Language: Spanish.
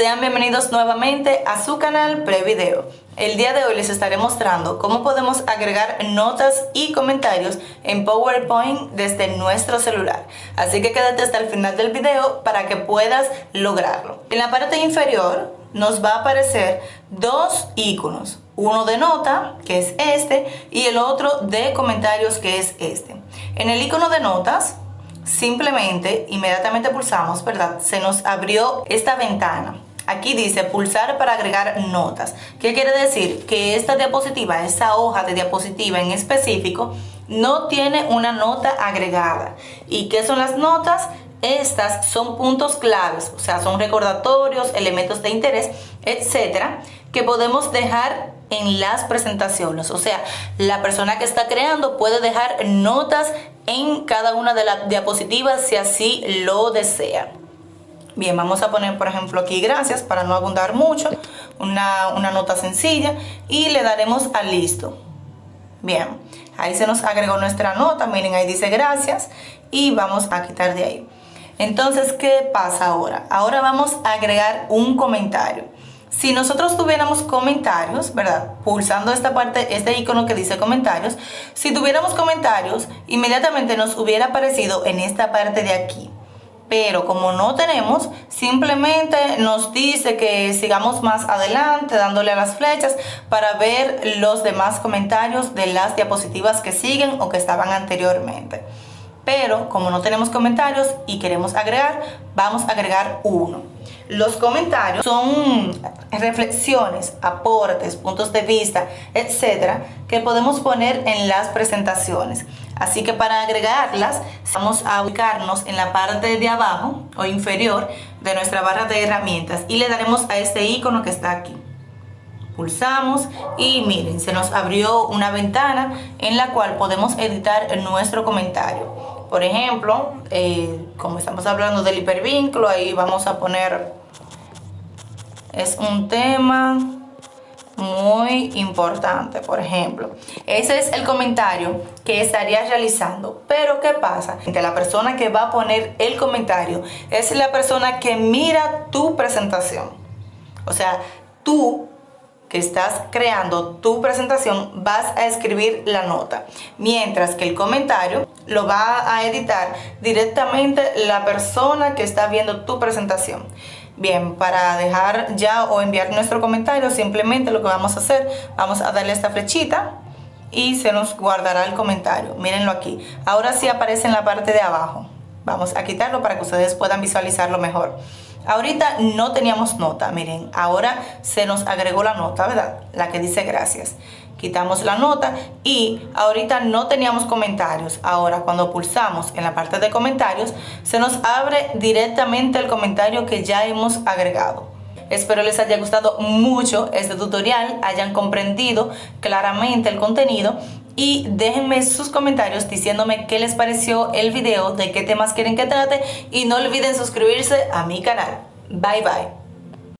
Sean bienvenidos nuevamente a su canal Prevideo. El día de hoy les estaré mostrando cómo podemos agregar notas y comentarios en PowerPoint desde nuestro celular. Así que quédate hasta el final del video para que puedas lograrlo. En la parte inferior nos va a aparecer dos iconos. Uno de nota, que es este, y el otro de comentarios, que es este. En el icono de notas simplemente inmediatamente pulsamos, ¿verdad? Se nos abrió esta ventana. Aquí dice pulsar para agregar notas. ¿Qué quiere decir? Que esta diapositiva, esta hoja de diapositiva en específico, no tiene una nota agregada. ¿Y qué son las notas? Estas son puntos claves, o sea, son recordatorios, elementos de interés, etcétera, que podemos dejar en las presentaciones. O sea, la persona que está creando puede dejar notas en cada una de las diapositivas si así lo desea. Bien, vamos a poner por ejemplo aquí gracias para no abundar mucho, una, una nota sencilla y le daremos a listo. Bien, ahí se nos agregó nuestra nota, miren ahí dice gracias y vamos a quitar de ahí. Entonces, ¿qué pasa ahora? Ahora vamos a agregar un comentario. Si nosotros tuviéramos comentarios, ¿verdad? Pulsando esta parte, este icono que dice comentarios, si tuviéramos comentarios, inmediatamente nos hubiera aparecido en esta parte de aquí. Pero como no tenemos, simplemente nos dice que sigamos más adelante dándole a las flechas para ver los demás comentarios de las diapositivas que siguen o que estaban anteriormente pero como no tenemos comentarios y queremos agregar, vamos a agregar uno. Los comentarios son reflexiones, aportes, puntos de vista, etcétera, que podemos poner en las presentaciones. Así que para agregarlas, vamos a ubicarnos en la parte de abajo o inferior de nuestra barra de herramientas y le daremos a este icono que está aquí pulsamos y miren, se nos abrió una ventana en la cual podemos editar nuestro comentario. Por ejemplo, eh, como estamos hablando del hipervínculo, ahí vamos a poner, es un tema muy importante, por ejemplo. Ese es el comentario que estaría realizando. Pero ¿qué pasa? Que la persona que va a poner el comentario es la persona que mira tu presentación. O sea, tú que estás creando tu presentación vas a escribir la nota, mientras que el comentario lo va a editar directamente la persona que está viendo tu presentación. Bien, para dejar ya o enviar nuestro comentario, simplemente lo que vamos a hacer, vamos a darle esta flechita y se nos guardará el comentario. Mírenlo aquí. Ahora sí aparece en la parte de abajo. Vamos a quitarlo para que ustedes puedan visualizarlo mejor. Ahorita no teníamos nota, miren, ahora se nos agregó la nota, ¿verdad? La que dice gracias. Quitamos la nota y ahorita no teníamos comentarios. Ahora cuando pulsamos en la parte de comentarios, se nos abre directamente el comentario que ya hemos agregado. Espero les haya gustado mucho este tutorial, hayan comprendido claramente el contenido y déjenme sus comentarios diciéndome qué les pareció el video, de qué temas quieren que trate y no olviden suscribirse a mi canal. Bye bye.